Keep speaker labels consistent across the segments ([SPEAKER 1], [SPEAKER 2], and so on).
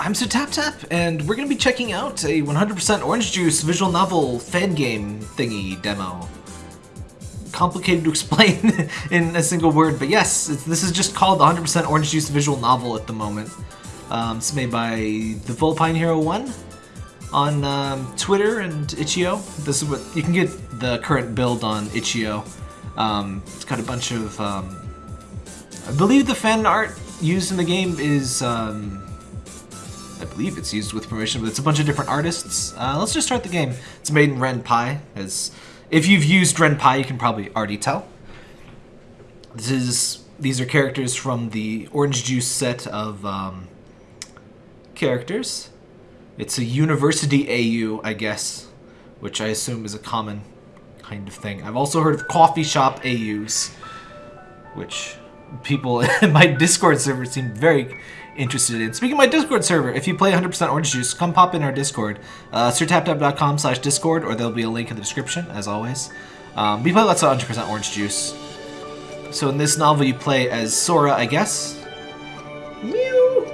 [SPEAKER 1] I'm Sir Tap Tap, and we're going to be checking out a 100% Orange Juice visual novel fan game thingy demo. Complicated to explain in a single word, but yes, this is just called the 100% Orange Juice visual novel at the moment. Um, it's made by the Vulpine Hero 1 on um, Twitter and itch.io. This is what you can get the current build on itch.io. Um, it's got a bunch of. Um, I believe the fan art used in the game is. Um, I believe it's used with permission, but it's a bunch of different artists. Uh, let's just start the game. It's made in Ren'Py. As if you've used Ren'Py, you can probably already tell. This is these are characters from the Orange Juice set of um, characters. It's a university AU, I guess, which I assume is a common kind of thing. I've also heard of coffee shop AUs, which people in my Discord server seem very interested in. Speaking of my Discord server, if you play 100% Orange Juice, come pop in our Discord. Uh, sirtaptap.com slash Discord, or there'll be a link in the description, as always. Um, we play lots of 100% Orange Juice. So in this novel, you play as Sora, I guess. Mew!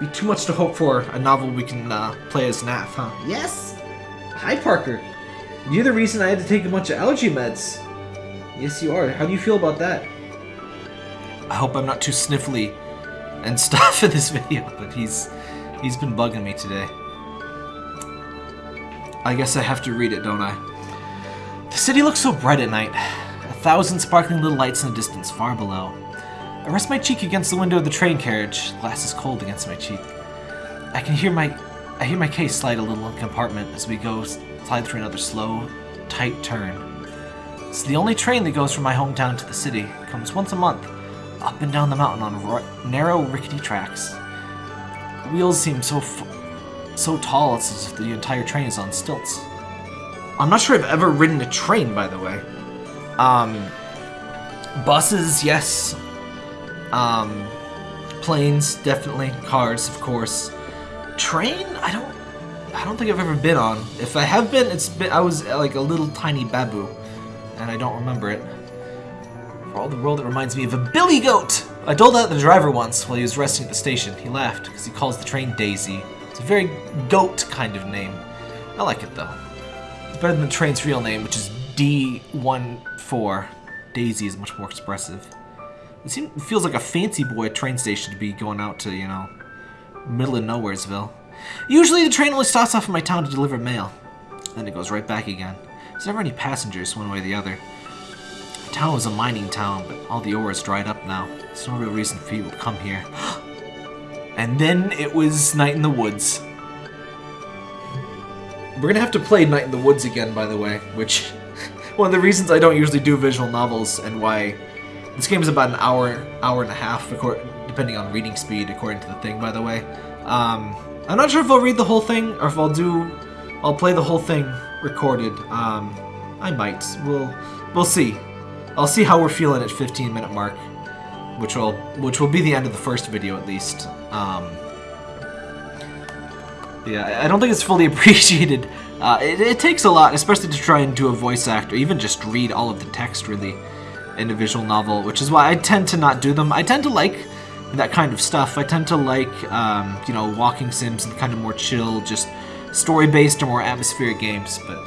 [SPEAKER 1] Be too much to hope for a novel we can uh, play as Nath, huh? Yes! Hi, Parker. You're the reason I had to take a bunch of allergy meds. Yes, you are. How do you feel about that? I hope I'm not too sniffly and stuff for this video, but he's he's been bugging me today. I guess I have to read it, don't I? The city looks so bright at night. A thousand sparkling little lights in the distance, far below. I rest my cheek against the window of the train carriage. Glass is cold against my cheek. I can hear my I hear my case slide a little in compartment as we go slide through another slow, tight turn. It's the only train that goes from my hometown to the city. It comes once a month, up and down the mountain on narrow, rickety tracks. The wheels seem so so tall, it's as if the entire train is on stilts. I'm not sure I've ever ridden a train, by the way. Um, buses, yes. Um, planes, definitely. Cars, of course. Train? I don't. I don't think I've ever been on. If I have been, it's been. I was like a little tiny babu, and I don't remember it. For all the world, it reminds me of a billy goat! I told that to the driver once while he was resting at the station. He laughed because he calls the train Daisy. It's a very goat kind of name. I like it though. It's better than the train's real name, which is D14. Daisy is much more expressive. It, seems, it feels like a fancy boy train station to be going out to, you know, middle of nowheresville. Usually the train only stops off in my town to deliver mail. Then it goes right back again. There's never any passengers one way or the other. Town was a mining town, but all the ore is dried up now. There's no real reason for people to come here. and then it was Night in the Woods. We're gonna have to play Night in the Woods again, by the way, which... one of the reasons I don't usually do visual novels and why... This game is about an hour, hour and a half, depending on reading speed, according to the thing, by the way. Um, I'm not sure if I'll read the whole thing, or if I'll do... I'll play the whole thing recorded. Um, I might. We'll, we'll see. I'll see how we're feeling at 15 minute mark, which will which will be the end of the first video at least. Um, yeah, I don't think it's fully appreciated. Uh, it, it, takes a lot, especially to try and do a voice actor, even just read all of the text really in a visual novel, which is why I tend to not do them. I tend to like that kind of stuff. I tend to like, um, you know, walking sims and kind of more chill, just story-based or more atmospheric games, but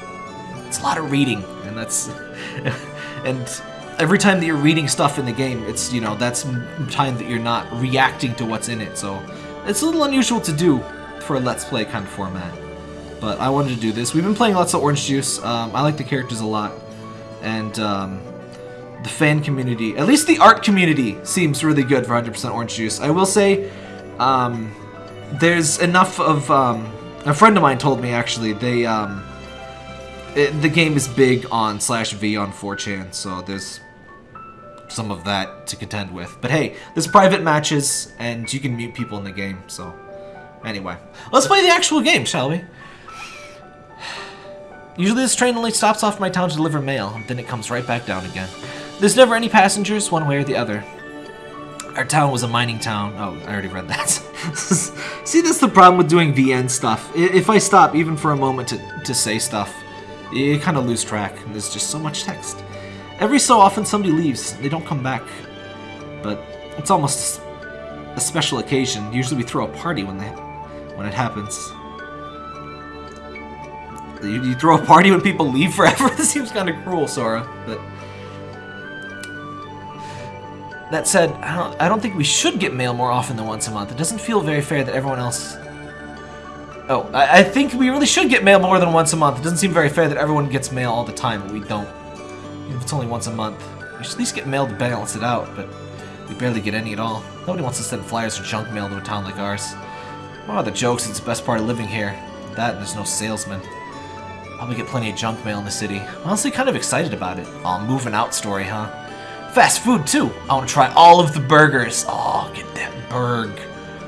[SPEAKER 1] it's a lot of reading, and that's... and every time that you're reading stuff in the game, it's, you know, that's time that you're not reacting to what's in it, so it's a little unusual to do for a Let's Play kind of format. But I wanted to do this. We've been playing lots of Orange Juice. Um, I like the characters a lot. And um, the fan community, at least the art community, seems really good for 100% Orange Juice. I will say, um, there's enough of... Um, a friend of mine told me, actually, they... Um, it, the game is big on slash V on 4chan, so there's some of that to contend with. But hey, there's private matches, and you can mute people in the game, so... Anyway, let's play the actual game, shall we? Usually this train only stops off my town to deliver mail, then it comes right back down again. There's never any passengers, one way or the other. Our town was a mining town. Oh, I already read that. See, that's the problem with doing VN stuff. If I stop even for a moment to, to say stuff, you kind of lose track. There's just so much text. Every so often somebody leaves. They don't come back. But it's almost a special occasion. Usually we throw a party when they when it happens. You, you throw a party when people leave forever? this seems kind of cruel, Sora, but... That said, I don't, I don't think we should get mail more often than once a month. It doesn't feel very fair that everyone else... Oh, I, I think we really should get mail more than once a month. It doesn't seem very fair that everyone gets mail all the time, but we don't. If it's only once a month. We should at least get mail to balance it out, but we barely get any at all. Nobody wants to send flyers or junk mail to a town like ours. What are the jokes? It's the best part of living here. That there's no salesman. Probably get plenty of junk mail in the city. Honestly, kind of excited about it. Oh, moving out story, huh? Fast food, too. I want to try all of the burgers. Oh, get that burg.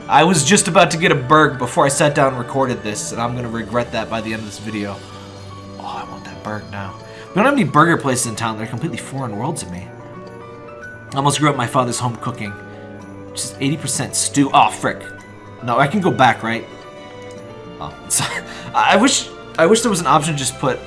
[SPEAKER 1] I was just about to get a burg before I sat down and recorded this, and I'm going to regret that by the end of this video. Oh, I want that burg now. We don't have any burger places in town. They're completely foreign world to me. I almost grew up my father's home cooking. Just 80% stew. Oh, frick. No, I can go back, right? Oh, I wish I wish there was an option to just put,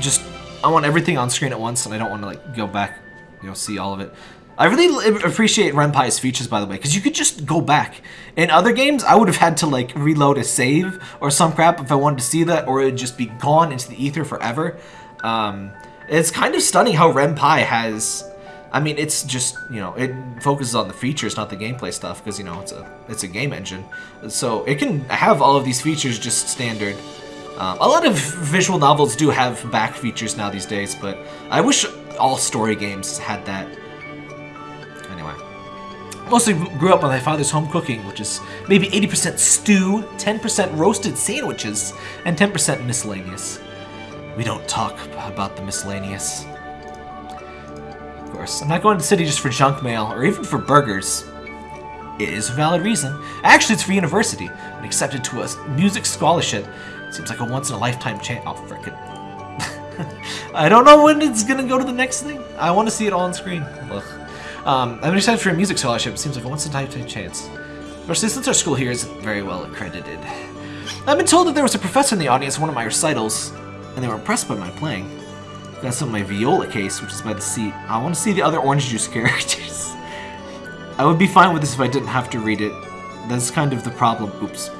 [SPEAKER 1] just, I want everything on screen at once, and I don't want to, like, go back, you know, see all of it. I really appreciate Ren'Py's features, by the way, because you could just go back. In other games, I would have had to, like, reload a save or some crap if I wanted to see that, or it would just be gone into the ether forever. Um, it's kind of stunning how Ren'Py has... I mean, it's just, you know, it focuses on the features, not the gameplay stuff, because, you know, it's a, it's a game engine. So it can have all of these features just standard. Um, a lot of visual novels do have back features now these days, but I wish all story games had that. Anyway. Mostly grew up on my father's home cooking, which is maybe 80% stew, 10% roasted sandwiches, and 10% miscellaneous. We don't talk about the miscellaneous. Of course, I'm not going to the city just for junk mail, or even for burgers. It is a valid reason. Actually, it's for university. I'm accepted to a music scholarship Seems like a once-in-a-lifetime chance. Oh, frickin'. I don't know when it's gonna go to the next thing. I want to see it all on screen. Ugh. Um, I'm excited for a music scholarship. Seems like a once-in-a-lifetime chance. Especially since our school here isn't very well accredited. I've been told that there was a professor in the audience at one of my recitals, and they were impressed by my playing. That's of my viola case, which is by the seat. I want to see the other orange juice characters. I would be fine with this if I didn't have to read it. That's kind of the problem. Oops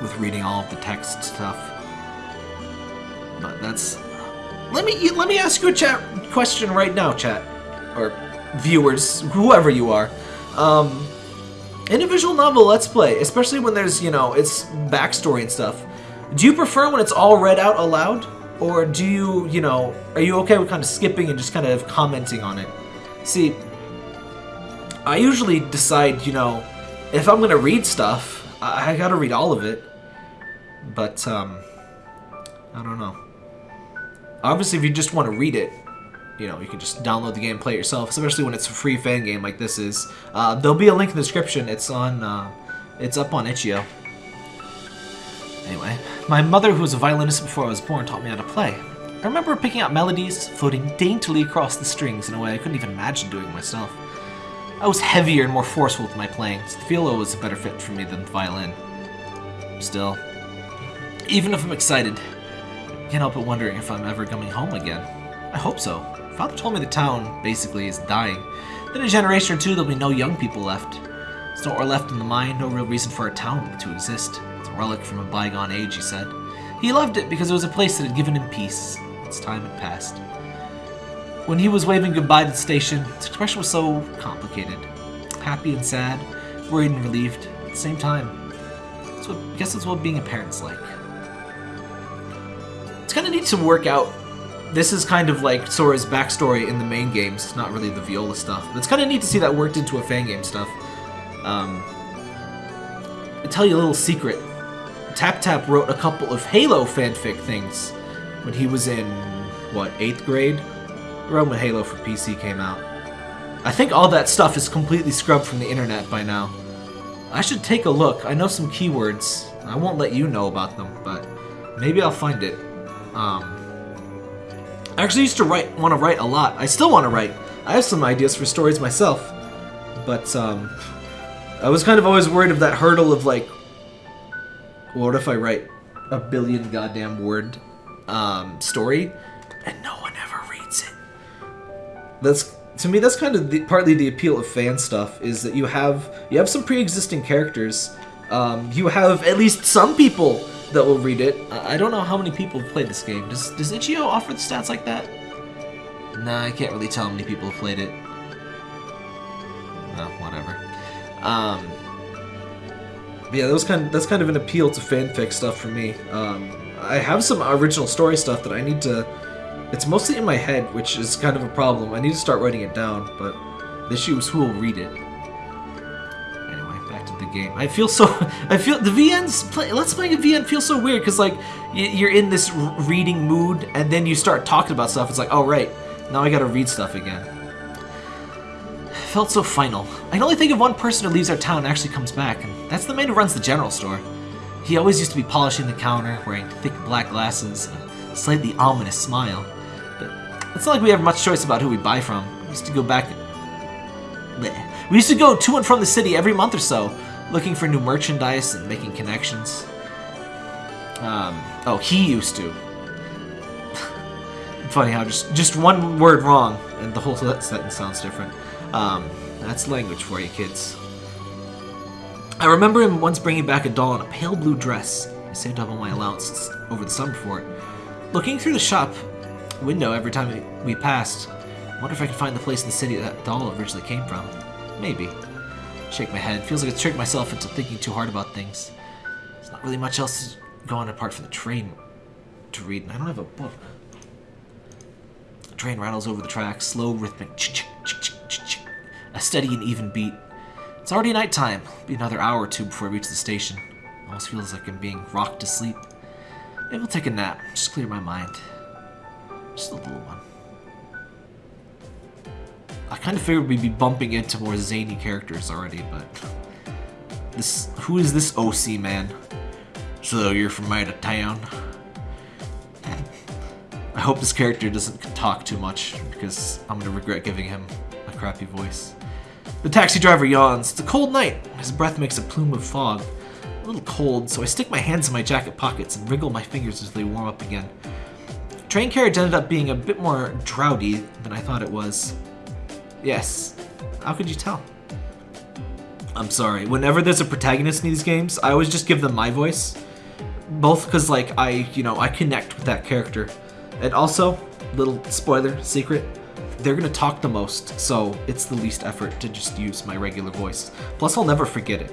[SPEAKER 1] with reading all of the text stuff. But that's... Let me let me ask you a chat question right now, chat. Or viewers, whoever you are. Um, in a visual novel Let's Play, especially when there's, you know, it's backstory and stuff, do you prefer when it's all read out aloud? Or do you, you know, are you okay with kind of skipping and just kind of commenting on it? See, I usually decide, you know, if I'm going to read stuff, I, I gotta read all of it. But, um, I don't know. Obviously, if you just want to read it, you know, you can just download the game play it yourself, especially when it's a free fan game like this is. Uh, there'll be a link in the description. It's on, uh, it's up on itch.io. Anyway, my mother, who was a violinist before I was born, taught me how to play. I remember picking out melodies, floating daintily across the strings in a way I couldn't even imagine doing myself. I was heavier and more forceful with my playing, so the viola was a better fit for me than the violin. Still, even if I'm excited, I can't help but wondering if I'm ever coming home again. I hope so. Father told me the town, basically, is dying. In a generation or two, there'll be no young people left. There's no ore left in the mine, no real reason for a town to exist. Relic from a bygone age, he said. He loved it because it was a place that had given him peace. Its time had passed. When he was waving goodbye to the station, his expression was so complicated. Happy and sad, worried and relieved, at the same time. So I guess that's what being a parent's like. It's kind of neat to work out. This is kind of like Sora's backstory in the main games. It's not really the Viola stuff. But it's kind of neat to see that worked into a fan game stuff. Um, tell you a little secret. Tap Tap wrote a couple of Halo fanfic things when he was in, what, 8th grade? Around when Halo for PC came out. I think all that stuff is completely scrubbed from the internet by now. I should take a look. I know some keywords. I won't let you know about them, but maybe I'll find it. Um, I actually used to write, want to write a lot. I still want to write. I have some ideas for stories myself, but um, I was kind of always worried of that hurdle of like, what if I write a billion goddamn word um, story and no one ever reads it? That's to me that's kind of the, partly the appeal of fan stuff is that you have you have some pre-existing characters Um, you have at least some people that will read it. I don't know how many people have played this game. Does does Itch.io offer the stats like that? Nah, I can't really tell how many people have played it. No, whatever. Um, but yeah, that was kind of, that's kind of an appeal to fanfic stuff for me. Um, I have some original story stuff that I need to. It's mostly in my head, which is kind of a problem. I need to start writing it down, but the issue is who will read it. Anyway, back to the game. I feel so. I feel the VNs. Play, let's play a VN feels so weird because like you're in this reading mood, and then you start talking about stuff. It's like, oh right, now I gotta read stuff again. Felt so final. I can only think of one person who leaves our town and actually comes back, and that's the man who runs the general store. He always used to be polishing the counter, wearing thick black glasses, and a slightly ominous smile. But it's not like we have much choice about who we buy from. We used to go back. We used to go to and from the city every month or so, looking for new merchandise and making connections. Um, oh, he used to. Funny how just just one word wrong and the whole sentence sounds different. Um, that's language for you, kids. I remember him once bringing back a doll in a pale blue dress. I saved up all my allowance over the summer for it. Looking through the shop window every time we, passed, I wonder if I can find the place in the city that doll originally came from. Maybe. Shake my head. Feels like I tricked myself into thinking too hard about things. There's not really much else going apart from the train to read, and I don't have a book. The train rattles over the tracks, slow, rhythmic, ch-ch, ch-ch, ch-ch, a steady and even beat. It's already nighttime. Be another hour or two before I reach the station. Almost feels like I'm being rocked to sleep. Maybe I'll take a nap, just clear my mind. Just a little one. I kind of figured we'd be bumping into more zany characters already, but this who is this OC man? So you're from out of town? I hope this character doesn't talk too much because I'm gonna regret giving him a crappy voice. The taxi driver yawns. It's a cold night. His breath makes a plume of fog. A little cold, so I stick my hands in my jacket pockets and wriggle my fingers as they warm up again. Train carriage ended up being a bit more droughty than I thought it was. Yes. How could you tell? I'm sorry. Whenever there's a protagonist in these games, I always just give them my voice. Both because, like, I, you know, I connect with that character. And also, little spoiler, secret, they're gonna talk the most, so it's the least effort to just use my regular voice. Plus, I'll never forget it.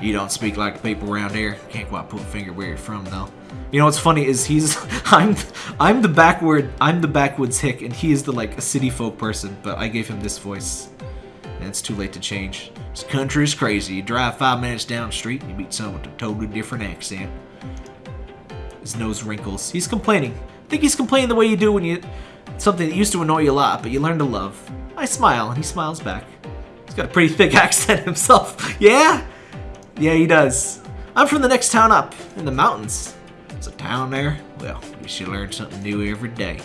[SPEAKER 1] You don't speak like people around here. Can't quite put a finger where you're from, though. You know what's funny is he's I'm I'm the backward I'm the backwoods hick, and he is the like a city folk person. But I gave him this voice, and it's too late to change. This country is crazy. You drive five minutes down the street, and you meet someone with a totally different accent. His nose wrinkles. He's complaining. I think he's complaining the way you do when you something that used to annoy you a lot, but you learn to love. I smile, and he smiles back. He's got a pretty thick accent himself. yeah, yeah, he does. I'm from the next town up, in the mountains. There's a town there? Well, you should learn something new every day.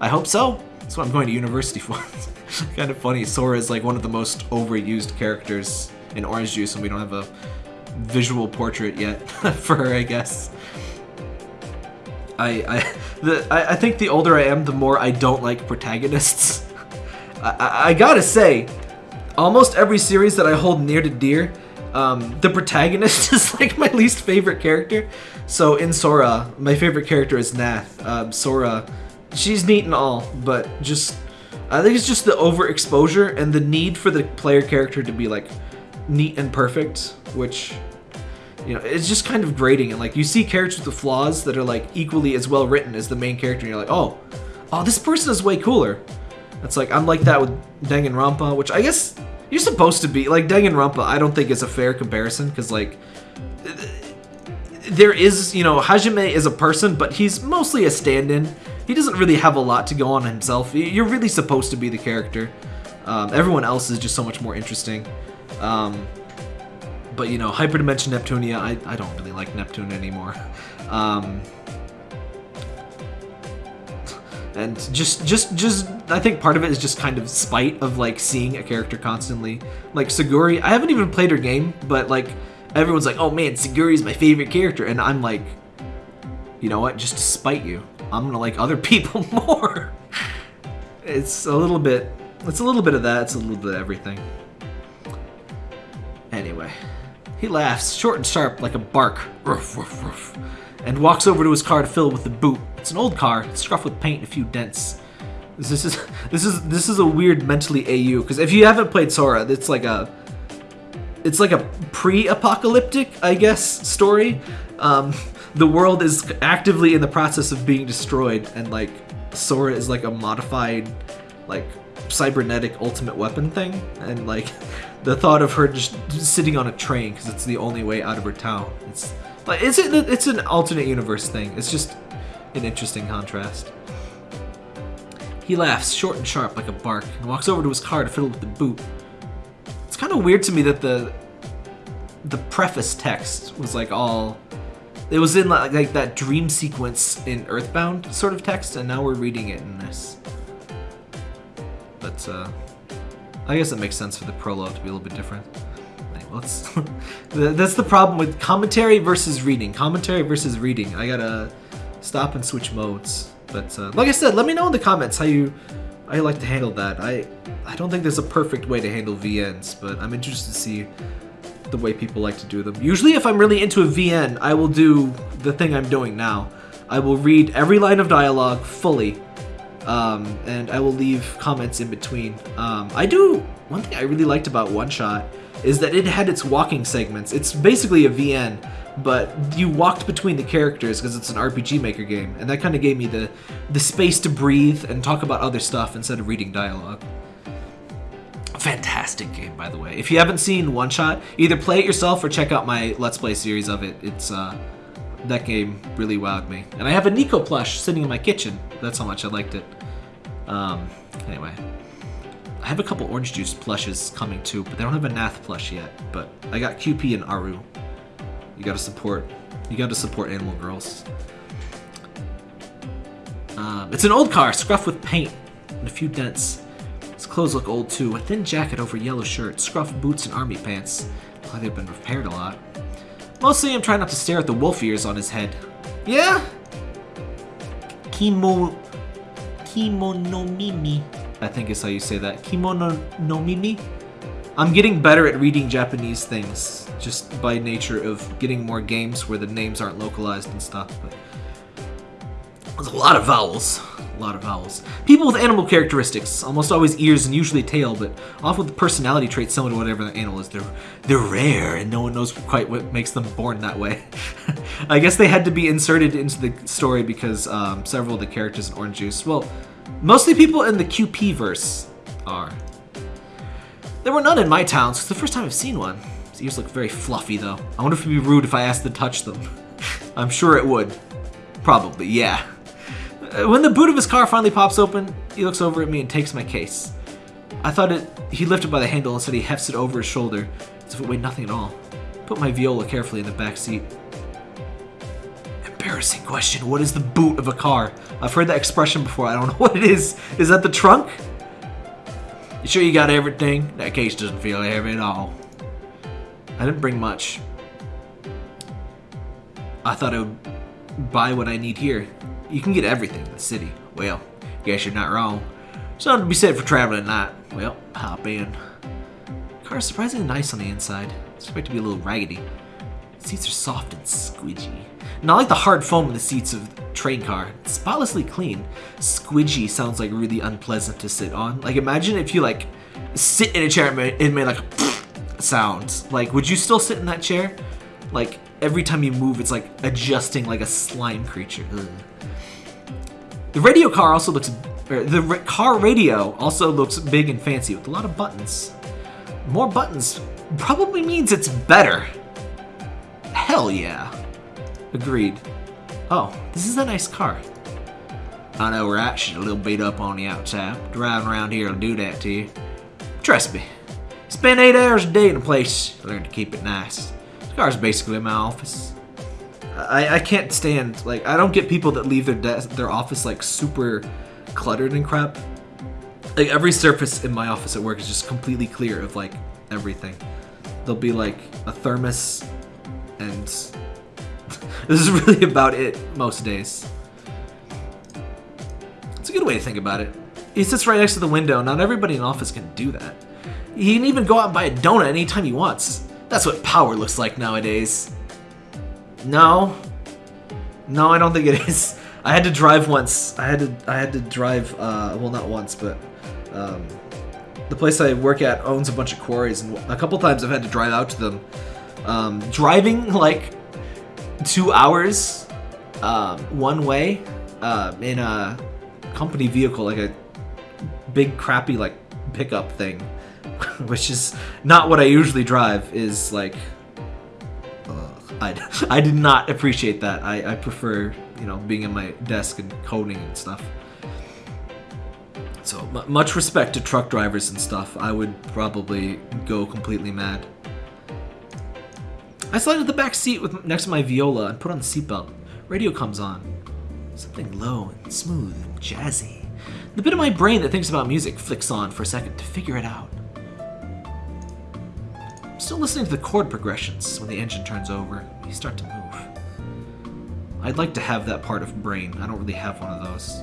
[SPEAKER 1] I hope so. That's what I'm going to university for. kind of funny. Sora is like one of the most overused characters in Orange Juice, and we don't have a visual portrait yet for her, I guess. I I, the, I I think the older I am, the more I don't like protagonists. I, I, I gotta say, almost every series that I hold near to dear, um, the protagonist is like my least favorite character. So in Sora, my favorite character is Nath. Um, Sora, she's neat and all, but just I think it's just the overexposure and the need for the player character to be like neat and perfect, which you know it's just kind of grating. And like you see characters with flaws that are like equally as well written as the main character, and you're like, oh, oh, this person is way cooler. It's like I'm like that with Danganronpa, which I guess you're supposed to be like Danganronpa. I don't think is a fair comparison because like there is you know Hajime is a person, but he's mostly a stand-in. He doesn't really have a lot to go on himself. You're really supposed to be the character. Um, everyone else is just so much more interesting. Um, but you know, Hyperdimension Neptunia, I, I don't really like Neptune anymore. Um, and just just just I think part of it is just kind of spite of like seeing a character constantly. Like Suguri, I haven't even played her game, but like everyone's like, "Oh man, Suguri's my favorite character," and I'm like, you know what? Just to spite you, I'm gonna like other people more. It's a little bit. It's a little bit of that. It's a little bit of everything. Anyway. He laughs, short and sharp like a bark, ruff, ruff, ruff, and walks over to his car to fill it with the boot. It's an old car, scuffed with paint and a few dents. This is this is this is a weird mentally AU because if you haven't played Sora, it's like a it's like a pre-apocalyptic, I guess, story. Um, the world is actively in the process of being destroyed, and like Sora is like a modified, like cybernetic ultimate weapon thing, and like the thought of her just sitting on a train because it's the only way out of her town. It's like it's an, it's an alternate universe thing. It's just an interesting contrast. He laughs, short and sharp like a bark, and walks over to his car to fiddle with the boot. It's kind of weird to me that the the preface text was like all it was in like, like that dream sequence in Earthbound sort of text, and now we're reading it in this. But uh, I guess it makes sense for the prologue to be a little bit different. Let's. That's the problem with commentary versus reading. Commentary versus reading. I gotta stop and switch modes. But uh, like I said, let me know in the comments how you you like to handle that. I I don't think there's a perfect way to handle VNs, but I'm interested to see the way people like to do them. Usually if I'm really into a VN, I will do the thing I'm doing now. I will read every line of dialogue fully, um, and I will leave comments in between. Um, I do, one thing I really liked about One Shot is that it had its walking segments. It's basically a VN, but you walked between the characters because it's an RPG Maker game, and that kind of gave me the, the space to breathe and talk about other stuff instead of reading dialogue. Fantastic game, by the way. If you haven't seen One Shot, either play it yourself or check out my Let's Play series of it. It's uh, that game really wowed me. And I have a Niko plush sitting in my kitchen. That's how much I liked it. Um, anyway. I have a couple orange juice plushes coming too, but they don't have a Nath plush yet. But I got QP and Aru. You gotta support. You gotta support Animal Girls. Um, it's an old car, scruffed with paint and a few dents. His clothes look old too. A thin jacket over yellow shirt, scruff boots and army pants. Look they've been repaired a lot. Mostly I'm trying not to stare at the wolf ears on his head. Yeah? Kimo... Kimonomimi. I think is how you say that. Kimonomimi? I'm getting better at reading Japanese things, just by nature of getting more games where the names aren't localized and stuff. But there's a lot of vowels. Lot of vowels. People with animal characteristics, almost always ears and usually tail, but often with personality traits similar to whatever the animal is. They're they're rare, and no one knows quite what makes them born that way. I guess they had to be inserted into the story because um, several of the characters in Orange Juice, well, mostly people in the QP verse are. There were none in my town, so it's the first time I've seen one. His ears look very fluffy, though. I wonder if it'd be rude if I asked to touch them. I'm sure it would. Probably, yeah. Uh, when the boot of his car finally pops open, he looks over at me and takes my case. I thought it he lifted by the handle and said he hefts it over his shoulder, as if it weighed nothing at all. Put my viola carefully in the back seat. Embarrassing question. What is the boot of a car? I've heard that expression before. I don't know what it is. Is that the trunk? You sure you got everything? That case doesn't feel heavy at all. I didn't bring much. I thought I would buy what I need here. You can get everything in the city. Well, guess you're not wrong. Something to be said for traveling at night. Well, hop in. Car's surprisingly nice on the inside. It's expect to be a little raggedy. The seats are soft and squidgy. Not like the hard foam in the seats of train car. It's spotlessly clean. Squidgy sounds like really unpleasant to sit on. Like imagine if you like sit in a chair and made, it made like a sound. Like would you still sit in that chair? Like every time you move it's like adjusting like a slime creature. Ugh. The radio car also looks er, the car radio also looks big and fancy with a lot of buttons. More buttons probably means it's better. Hell yeah. Agreed. Oh, this is a nice car. I know, right? She's a little beat up on the outside. Driving around here will do that to you. Trust me. Spend eight hours a day in a place. Learn to keep it nice. This car's basically my office. I, I can't stand, like, I don't get people that leave their desk, their office, like, super cluttered and crap. Like, every surface in my office at work is just completely clear of, like, everything. There'll be, like, a thermos and this is really about it most days. It's a good way to think about it. He sits right next to the window. Not everybody in office can do that. He can even go out and buy a donut anytime he wants. That's what power looks like nowadays. No. No, I don't think it is. I had to drive once. I had to I had to drive uh well not once, but um the place I work at owns a bunch of quarries and a couple times I've had to drive out to them. Um driving like 2 hours um one way uh in a company vehicle like a big crappy like pickup thing which is not what I usually drive is like I, I did not appreciate that. I, I prefer, you know, being in my desk and coding and stuff. So, much respect to truck drivers and stuff. I would probably go completely mad. I slide into the back seat with next to my viola and put on the seatbelt. Radio comes on. Something low and smooth and jazzy. The bit of my brain that thinks about music flicks on for a second to figure it out. Still listening to the chord progressions when the engine turns over. You start to move. I'd like to have that part of brain. I don't really have one of those.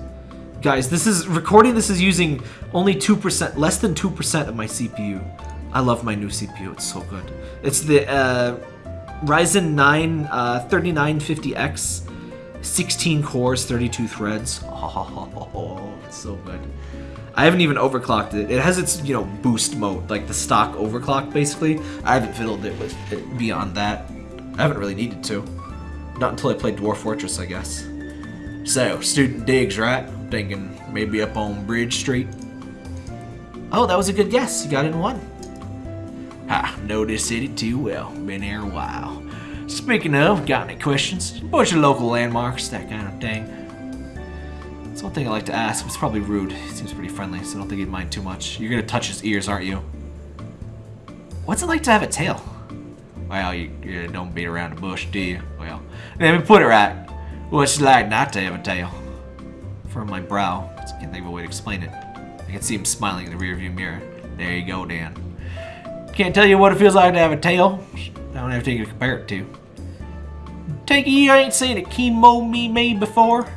[SPEAKER 1] Guys, this is recording this is using only 2%, less than 2% of my CPU. I love my new CPU. It's so good. It's the uh, Ryzen 9 uh, 3950X, 16 cores, 32 threads. Oh, it's so good. I haven't even overclocked it. It has its, you know, boost mode, like the stock overclock, basically. I haven't fiddled it with it beyond that. I haven't really needed to. Not until I played Dwarf Fortress, I guess. So, student digs, right? Thinking maybe up on Bridge Street. Oh, that was a good guess. You got it in one. Ha, know this city too well. Been here a while. Speaking of, got any questions? A bunch of local landmarks, that kind of thing. It's one thing I like to ask. It's probably rude. He seems pretty friendly, so I don't think he'd mind too much. You're gonna touch his ears, aren't you? What's it like to have a tail? Well, you, you don't beat around the bush, do you? Well, let me put it right. What's it like not to have a tail? From my brow, I can't think of a way to explain it. I can see him smiling in the rearview mirror. There you go, Dan. Can't tell you what it feels like to have a tail. I don't have anything to compare it to. Take you ain't seen a kemonomimi before?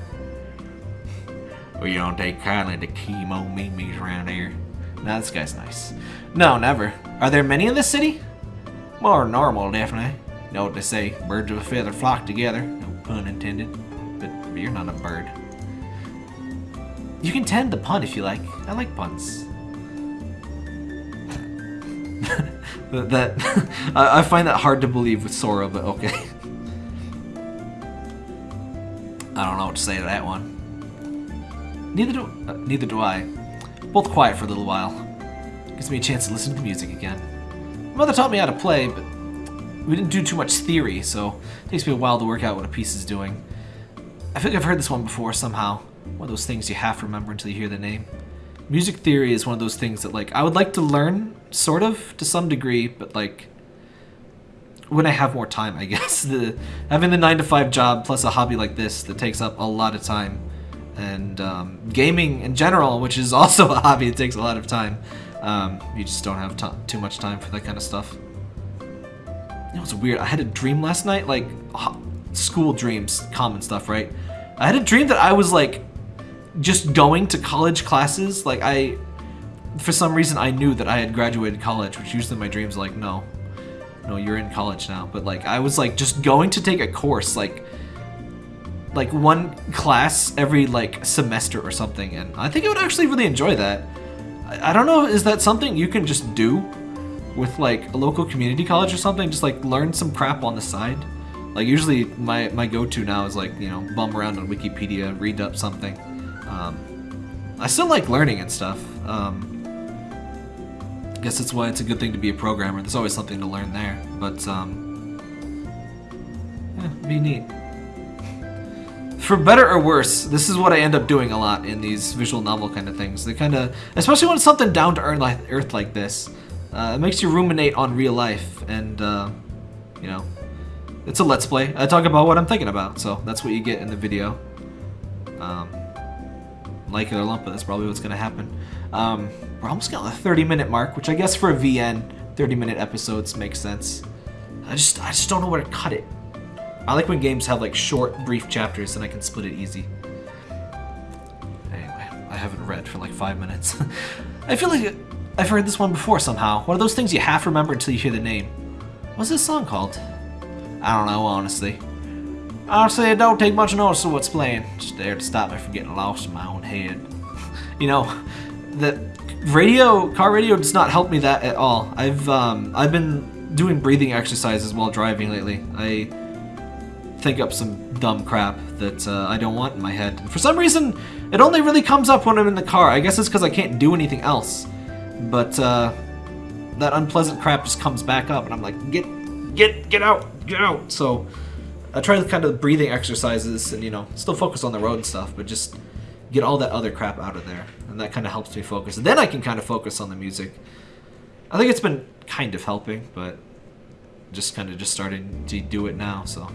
[SPEAKER 1] Well, you don't take kindly to kemonomimi's around here. Nah, this guy's nice. No, never. Are there many in this city? More normal, definitely. Know what they say, birds of a feather flock together. No pun intended. But you're not a bird. You can tend the pun if you like. I like puns. that I find that hard to believe with Sora, but okay. I don't know what to say to that one. Neither do uh, neither do I. Both quiet for a little while. Gives me a chance to listen to the music again. My mother taught me how to play, but we didn't do too much theory, so it takes me a while to work out what a piece is doing. I think I've heard this one before somehow. One of those things you half remember until you hear the name. Music theory is one of those things that, like, I would like to learn, sort of, to some degree, but, like, when I have more time, I guess. The Having the 9 to 5 job plus a hobby like this that takes up a lot of time, and um, gaming in general, which is also a hobby It takes a lot of time, um, you just don't have too much time for that kind of stuff. You know, it's weird. I had a dream last night, like school dreams, common stuff, right? I had a dream that I was like just going to college classes. Like I, for some reason, I knew that I had graduated college, which usually my dreams like, no, no, you're in college now. But like I was like just going to take a course, like like one class every like semester or something, and I think I would actually really enjoy that. I don't know, is that something you can just do with like a local community college or something? Just like learn some crap on the side? Like usually my, my go-to now is like, you know, bum around on Wikipedia, read up something. Um, I still like learning and stuff. Um, I guess that's why it's a good thing to be a programmer. There's always something to learn there. But, um, yeah, be neat for better or worse, this is what I end up doing a lot in these visual novel kind of things. They kind of, especially when it's something down to earth like this, uh, it makes you ruminate on real life, and uh, you know, it's a let's play. I talk about what I'm thinking about, so that's what you get in the video. Um, like it or lump it, that's probably what's gonna happen. Um, we're almost getting the 30 minute mark, which I guess for a VN, 30 minute episodes makes sense. I just, I just don't know where to cut it. I like when games have like short, brief chapters and I can split it easy. Anyway, I haven't read for like five minutes. I feel like I've heard this one before somehow. One of those things you half remember until you hear the name. What's this song called? I don't know, honestly. Honestly, it don't take much notice of what's playing. Just there to stop me from getting lost in my own head. you know, the radio, car radio does not help me that at all. I've, um, I've been doing breathing exercises while driving lately. I think up some dumb crap that uh, I don't want in my head. For some reason, it only really comes up when I'm in the car. I guess it's because I can't do anything else. But, uh, that unpleasant crap just comes back up, and I'm like, get, get, get out, get out. So I try to kind of breathing exercises, and you know, still focus on the road and stuff, but just get all that other crap out of there, and that kind of helps me focus. And then I can kind of focus on the music. I think it's been kind of helping, but just kind of just starting to do it now. So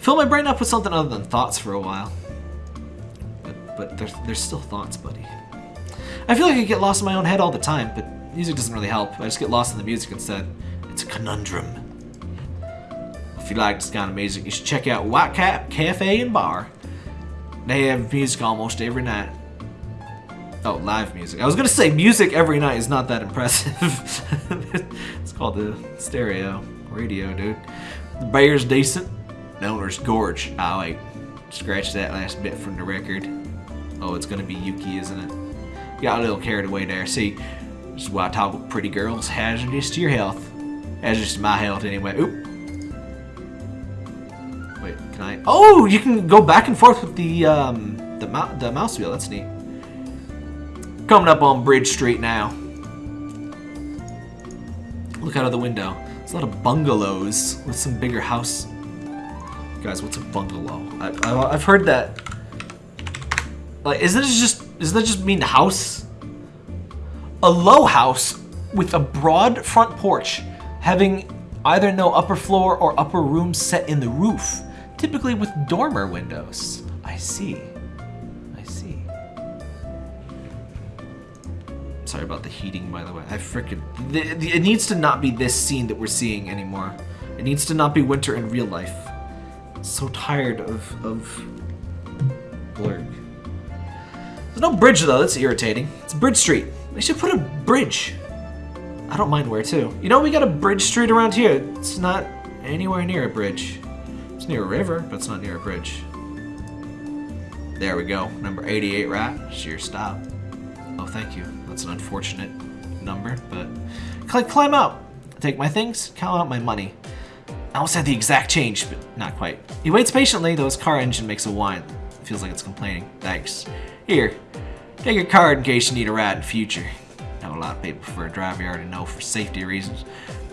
[SPEAKER 1] fill my brain up with something other than thoughts for a while. But, but there's still thoughts, buddy. I feel like I get lost in my own head all the time, but music doesn't really help. I just get lost in the music instead. It's a conundrum. If you like this kind of music, you should check out White Cap Cafe and Bar. They have music almost every night. Oh, live music. I was gonna say music every night is not that impressive. it's called the stereo radio, dude. The beer's decent. Owner's gorge. I like scratch that last bit from the record. Oh, it's gonna be Yuki, isn't it? Got a little carried away there. See, this is why I talk with pretty girls. Hazardous to your health. Hazardous to my health anyway. Oop. Wait, can I? Oh, you can go back and forth with the um the, the mouse wheel. That's neat. Coming up on Bridge Street now. Look out of the window. There's a lot of bungalows with some bigger house. Guys, what's a bungalow? I, I, I've heard that. Like, isn't it just does that just mean house? A low house with a broad front porch, having either no upper floor or upper room set in the roof, typically with dormer windows. I see. I see. Sorry about the heating, by the way. I freaking... It needs to not be this scene that we're seeing anymore. It needs to not be winter in real life. So tired of, of Blurg. There's no bridge though, that's irritating. It's Bridge Street. They should put a bridge. I don't mind where too. You know, we got a bridge street around here. It's not anywhere near a bridge. It's near a river, but it's not near a bridge. There we go. Number 88, right? Sheer stop. Oh, thank you. That's an unfortunate number, but... Click climb out. Take my things, count out my money. I almost had the exact change, but not quite. He waits patiently, though his car engine makes a whine. It feels like it's complaining. Thanks. Here, take your card in case you need a ride in future. I know a lot of people prefer a driver you already know for safety reasons.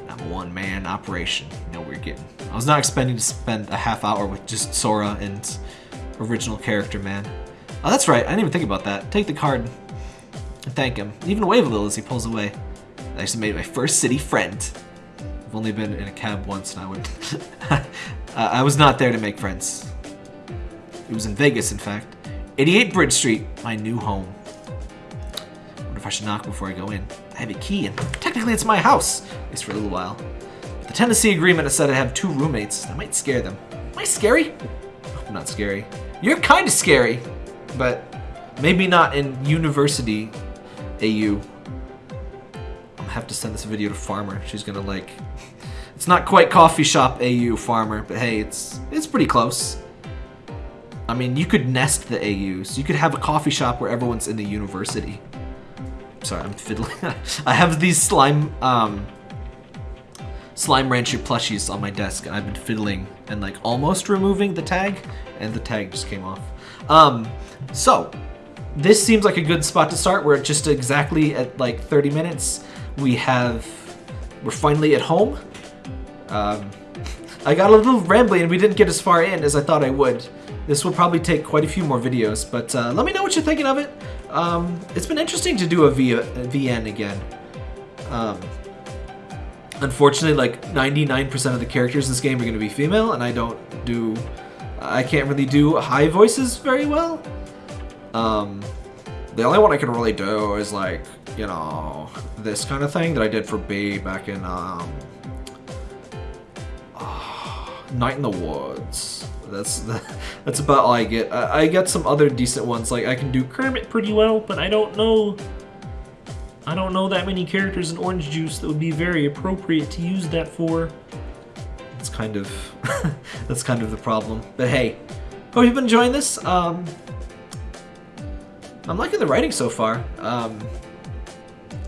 [SPEAKER 1] I'm a one-man operation. You know what you're getting. I was not expecting to spend a half hour with just Sora and original character, man. Oh, that's right. I didn't even think about that. Take the card and thank him. Even wave a little as he pulls away. I just made my first city friend. I've only been in a cab once and I would... I was not there to make friends. It was in Vegas, in fact. 88 Bridge Street, my new home. Wonder if I should knock before I go in. I have a key, and technically it's my house, at least for a little while. The tenancy agreement said I have two roommates. That might scare them. Am I scary? I'm not scary. You're kind of scary, but maybe not in university AU. Have to send this video to Farmer. She's gonna like... It's not quite coffee shop AU Farmer, but hey, it's it's pretty close. I mean, you could nest the AUs. You could have a coffee shop where everyone's in the university. Sorry, I'm fiddling. I have these slime, um, Slime Rancher plushies on my desk, and I've been fiddling and like almost removing the tag, and the tag just came off. Um, so, this seems like a good spot to start. We're just exactly at like 30 minutes. We have, we're finally at home. Um, I got a little rambly and we didn't get as far in as I thought I would. This will probably take quite a few more videos, but uh, let me know what you're thinking of it. Um, it's been interesting to do a, v a VN again. Um, unfortunately, like 99% of the characters in this game are going to be female, and I don't do... I can't really do high voices very well. Um, the only one I can really do is like, you know, this kind of thing that I did for Bea back in um, Night in the Woods. That's that's about all I get. I, I get some other decent ones. Like I can do Kermit pretty well, but I don't know.
[SPEAKER 2] I don't know that many characters in Orange Juice that would be very appropriate to use that for.
[SPEAKER 1] It's kind of that's kind of the problem. But hey, hope you've been enjoying this. Um, I'm liking the writing so far. Um,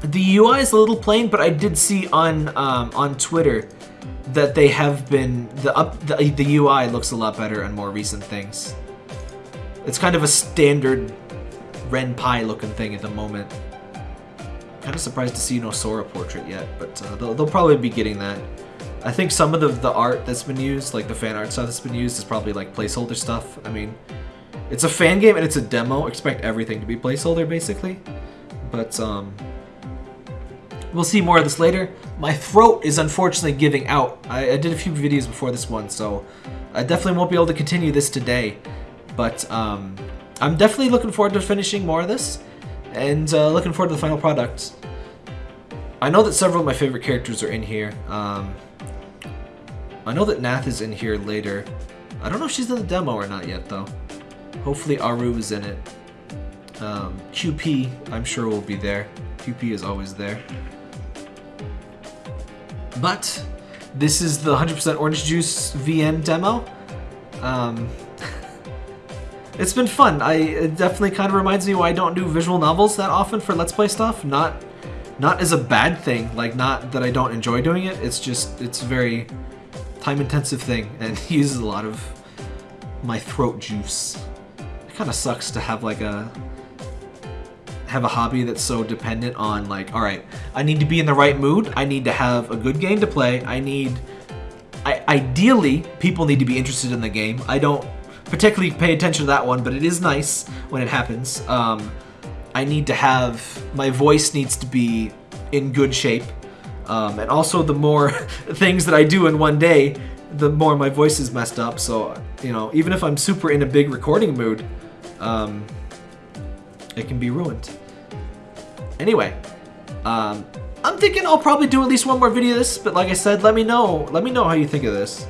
[SPEAKER 1] the UI is a little plain, but I did see on um, on Twitter that they have been the up the, the UI looks a lot better on more recent things. It's kind of a standard Ren'Py looking thing at the moment. Kind of surprised to see no Sora portrait yet, but uh, they'll, they'll probably be getting that. I think some of the, the art that's been used, like the fan art stuff that's been used, is probably like placeholder stuff. I mean, it's a fan game and it's a demo. Expect everything to be placeholder, basically. But, um, we'll see more of this later. My throat is unfortunately giving out. I, I did a few videos before this one, so I definitely won't be able to continue this today. But, um, I'm definitely looking forward to finishing more of this, and uh, looking forward to the final product. I know that several of my favorite characters are in here. Um, I know that Nath is in here later. I don't know if she's in the demo or not yet, though. Hopefully Aru is in it. Um, QP, I'm sure will be there. QP is always there. But, this is the 100% Orange Juice VN demo. Um, it's been fun. I it definitely kind of reminds me why I don't do visual novels that often for Let's Play stuff. Not not as a bad thing, like not that I don't enjoy doing it. It's just it's a very time intensive thing and uses a lot of my throat juice. Kind of sucks to have like a have a hobby that's so dependent on like, all right, I need to be in the right mood. I need to have a good game to play. I need I, ideally, people need to be interested in the game. I don't particularly pay attention to that one, but it is nice when it happens. Um, I need to have, my voice needs to be in good shape. Um, and also the more things that I do in one day, the more my voice is messed up. So, you know, even if I'm super in a big recording mood, um, it can be ruined. Anyway, um, I'm thinking I'll probably do at least one more video this, but like I said, let me know. Let me know how you think of this.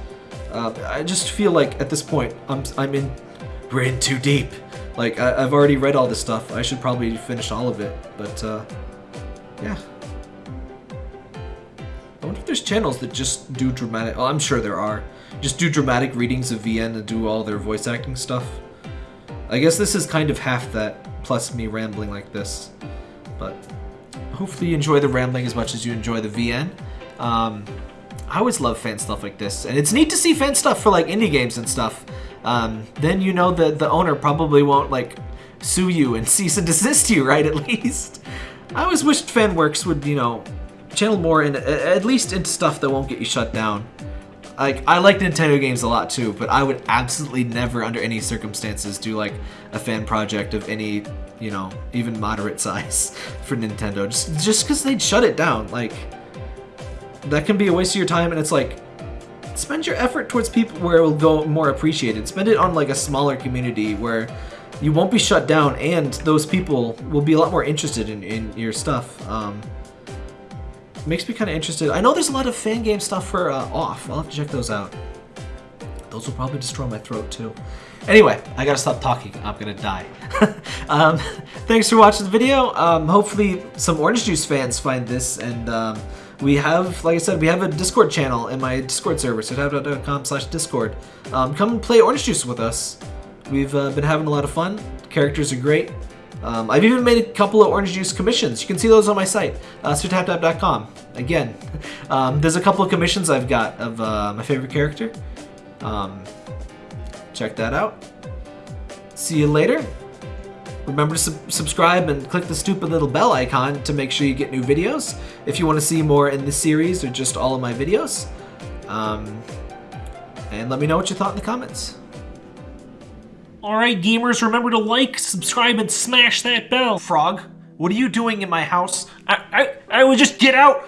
[SPEAKER 1] Uh, I just feel like at this point, I'm, I'm in, we're in too deep. Like, I, have already read all this stuff. I should probably finish all of it, but, uh, yeah. I wonder if there's channels that just do dramatic, oh, I'm sure there are. Just do dramatic readings of VN and do all their voice acting stuff. I guess this is kind of half that, plus me rambling like this. But hopefully you enjoy the rambling as much as you enjoy the VN. Um, I always love fan stuff like this, and it's neat to see fan stuff for like indie games and stuff. Um, then you know that the owner probably won't like sue you and cease and desist you, right? At least. I always wished FanWorks would, you know, channel more in at least into stuff that won't get you shut down. Like I like Nintendo games a lot too, but I would absolutely never, under any circumstances, do like a fan project of any, you know, even moderate size for Nintendo. Just just because they'd shut it down, like that can be a waste of your time and it's like spend your effort towards people where it will go more appreciated spend it on like a smaller community where you won't be shut down and those people will be a lot more interested in, in your stuff um, makes me kind of interested I know there's a lot of fan game stuff for uh, off I'll have to check those out those will probably destroy my throat too Anyway, I gotta stop talking. I'm gonna die. um, thanks for watching the video. Um, hopefully some Orange Juice fans find this and um, we have, like I said, we have a Discord channel in my Discord server, so tabdot.com slash Discord. Um, come play Orange Juice with us. We've uh, been having a lot of fun. Characters are great. Um, I've even made a couple of Orange Juice commissions. You can see those on my site, uh, SirTapTap.com. Again, um, there's a couple of commissions I've got of uh, my favorite character. Um, check that out. See you later. Remember to sub subscribe and click the stupid little bell icon to make sure you get new videos if you want to see more in this series or just all of my videos. Um, and let me know what you thought in the comments.
[SPEAKER 2] Alright gamers, remember to like, subscribe, and smash that bell.
[SPEAKER 1] Frog, what are you doing in my house?
[SPEAKER 2] I, I, I would just get out!